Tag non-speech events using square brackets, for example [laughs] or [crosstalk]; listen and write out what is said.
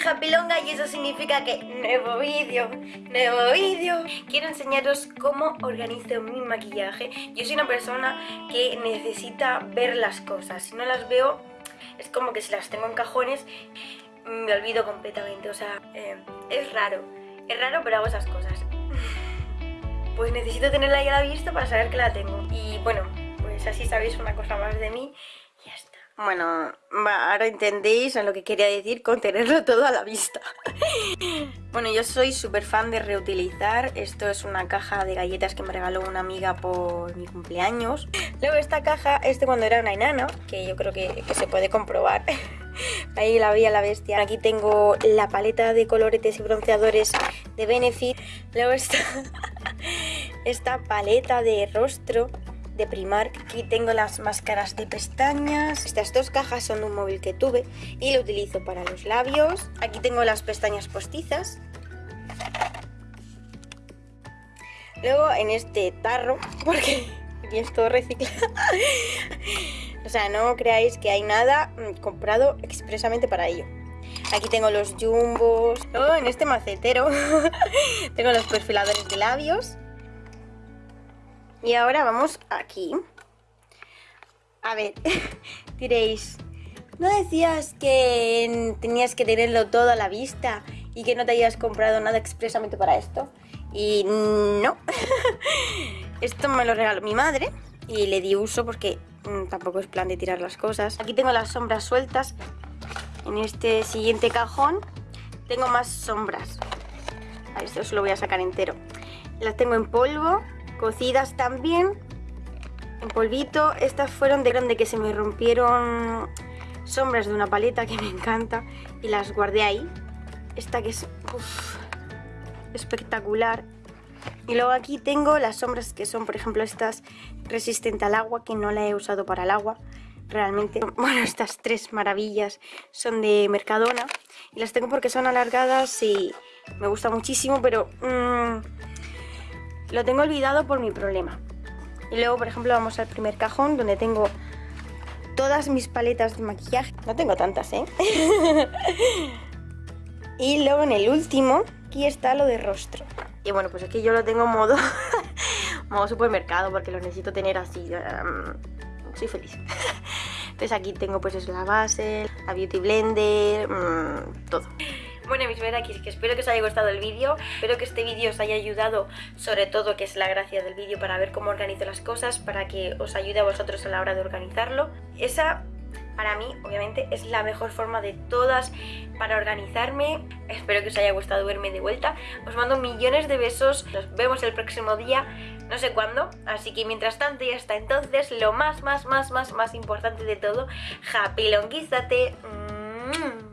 Japilonga y eso significa que nuevo vídeo, nuevo vídeo. Quiero enseñaros cómo organizo mi maquillaje. Yo soy una persona que necesita ver las cosas. Si no las veo, es como que si las tengo en cajones, me olvido completamente. O sea, eh, es raro. Es raro, pero hago esas cosas. [laughs] Pues necesito tenerla ahí a la vista para saber que la tengo. Y bueno, pues así sabéis una cosa más de mí ya. Bueno, ahora entendéis a lo que quería decir con tenerlo [laughs] todo a la vista. [laughs] bueno, yo soy súper fan de reutilizar. Esto es una caja de galletas que me regaló una amiga por mi cumpleaños. Luego esta caja, este cuando era una enana, que yo creo que, se puede comprobar. [laughs] Ahí la veía la bestia. Aquí tengo la paleta de coloretes y bronceadores de Benefit. Luego está esta paleta de rostro de Primark. Aquí tengo las máscaras de pestañas. Estas dos cajas son de un móvil que tuve y lo utilizo para los labios. Aquí tengo las pestañas postizas. Luego en este tarro, [laughs] porque aquí es todo reciclado. [laughs] o sea, no creáis que hay nada mm, comprado expresamente para ello. Aquí tengo los jumbos. Luego en este macetero [laughs] tengo los perfiladores de labios. Y ahora vamos aquí. A ver, [laughs] diréis, ¿no decías que tenías que tenerlo todo a la vista y que no te hayas comprado nada expresamente para esto? Y no, [laughs] esto me lo regaló mi madre y le di uso porque mm, tampoco es plan de tirar las cosas. Aquí tengo las sombras sueltas. En este siguiente cajón tengo más sombras. A esto os lo voy a sacar entero. Las tengo en polvo cocidas también en polvito. Estas fueron de grande que se me rompieron sombras de una paleta que me encanta y las guardé ahí. Esta que es espectacular. Y luego aquí tengo las sombras que son, por ejemplo, estas resistentes al agua, que no la he usado para el agua realmente. [laughs] Bueno, estas tres maravillas son de Mercadona y las tengo porque son alargadas y me gusta muchísimo, pero mmm, lo tengo olvidado por mi problema. Y luego, por ejemplo, vamos al primer cajón donde tengo todas mis paletas de maquillaje. No tengo tantas, ¿eh? [laughs] y luego en el último, aquí está lo de rostro. Y bueno, pues aquí yo lo tengo en modo, [laughs] modo supermercado porque lo necesito tener así. Soy feliz. [laughs] Entonces aquí tengo pues la base, la beauty blender, mm, todo. Bueno, mis aquí que espero que os haya gustado el vídeo, espero que este vídeo os haya ayudado, sobre todo, que es la gracia del vídeo, para ver cómo organizo las cosas, para que os ayude a vosotros a la hora de organizarlo. Esa para mí, obviamente, es la mejor forma de todas para organizarme. Espero que os haya gustado verme de vuelta. Os mando millones de besos. Nos vemos el próximo día, no sé cuándo. Así que mientras tanto y hasta entonces, lo más, más, más, más, más importante de todo, happy longuízate. Mm.